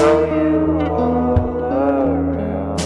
Show you all around.